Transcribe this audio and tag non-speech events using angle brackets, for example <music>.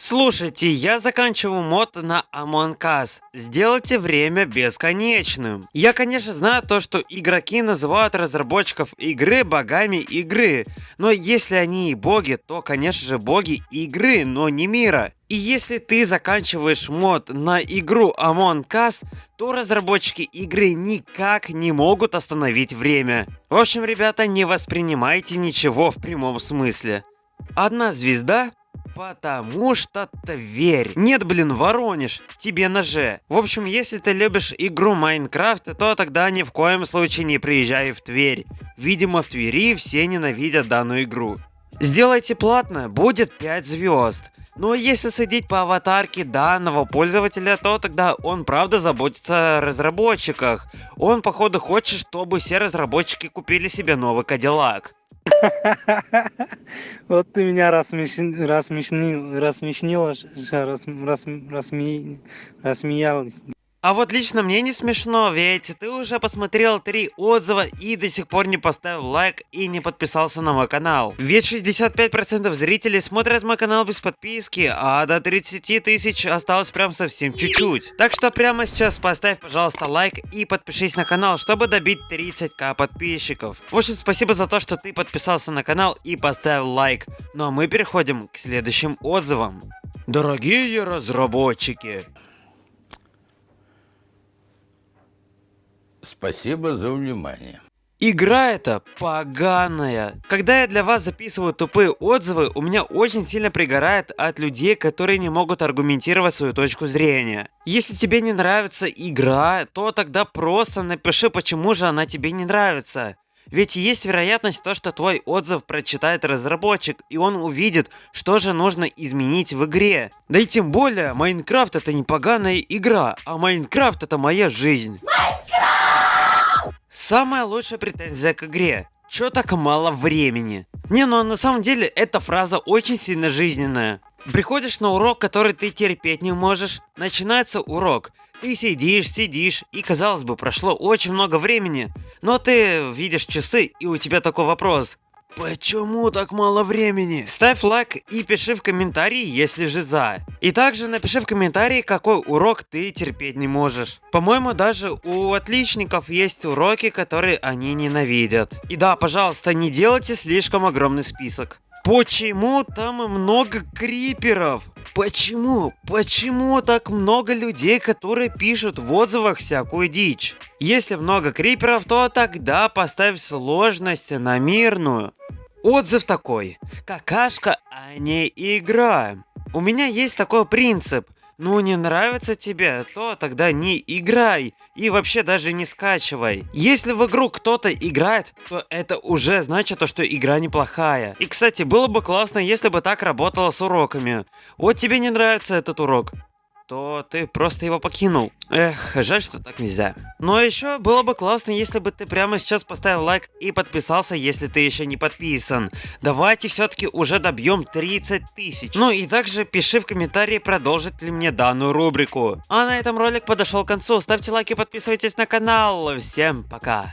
Слушайте, я заканчиваю мод на Among Us. Сделайте время бесконечным. Я, конечно, знаю то, что игроки называют разработчиков игры богами игры. Но если они и боги, то, конечно же, боги игры, но не мира. И если ты заканчиваешь мод на игру Among Us, то разработчики игры никак не могут остановить время. В общем, ребята, не воспринимайте ничего в прямом смысле. Одна звезда Потому что Тверь. Нет, блин, Воронеж. Тебе на. В общем, если ты любишь игру Майнкрафт, то тогда ни в коем случае не приезжай в Тверь. Видимо, в Твери все ненавидят данную игру. Сделайте платно, будет 5 звезд. Но если судить по аватарке данного пользователя, то тогда он правда заботится о разработчиках. Он походу хочет, чтобы все разработчики купили себе новый Кадиллак. <laughs> Вот ты меня рассмешнил, рассмешнил, рассмешнила, рас, рас, рассме, рассмеялась. А вот лично мне не смешно, ведь ты уже посмотрел три отзыва и до сих пор не поставил лайк и не подписался на мой канал. Ведь 65% зрителей смотрят мой канал без подписки, а до 30 тысяч осталось прям совсем чуть-чуть. Так что прямо сейчас поставь, пожалуйста, лайк и подпишись на канал, чтобы добить 30к подписчиков. В общем, спасибо за то, что ты подписался на канал и поставил лайк. Ну а мы переходим к следующим отзывам. Дорогие разработчики, Спасибо за внимание. Игра эта поганая. Когда я для вас записываю тупые отзывы, у меня очень сильно пригорает от людей, которые не могут аргументировать свою точку зрения. Если тебе не нравится игра, то тогда просто напиши, почему же она тебе не нравится. Ведь есть вероятность то, что твой отзыв прочитает разработчик, и он увидит, что же нужно изменить в игре. Да и тем более, Майнкрафт это не поганая игра, а Майнкрафт это моя жизнь. Самая лучшая претензия к игре. Чё так мало времени? Не, ну а на самом деле эта фраза очень сильно жизненная. Приходишь на урок, который ты терпеть не можешь, начинается урок. Ты сидишь, сидишь, и казалось бы, прошло очень много времени. Но ты видишь часы, и у тебя такой вопрос. Почему так мало времени? Ставь лайк и пиши в комментарии, если же за. И также напиши в комментарии, какой урок ты терпеть не можешь. По-моему, даже у отличников есть уроки, которые они ненавидят. И да, пожалуйста, не делайте слишком огромный список. Почему там много криперов? Почему? Почему так много людей, которые пишут в отзывах всякую дичь? Если много криперов, то тогда поставь сложность на мирную. Отзыв такой. Какашка, а не игра. У меня есть такой принцип. Ну не нравится тебе, то тогда не играй. И вообще даже не скачивай. Если в игру кто-то играет, то это уже значит, что игра неплохая. И кстати, было бы классно, если бы так работало с уроками. Вот тебе не нравится этот урок то ты просто его покинул. Эх, жаль, что так нельзя. Но еще было бы классно, если бы ты прямо сейчас поставил лайк и подписался, если ты еще не подписан. Давайте все-таки уже добьем 30 тысяч. Ну и также пиши в комментарии, продолжит ли мне данную рубрику. А на этом ролик подошел к концу. Ставьте лайки, подписывайтесь на канал. Всем пока.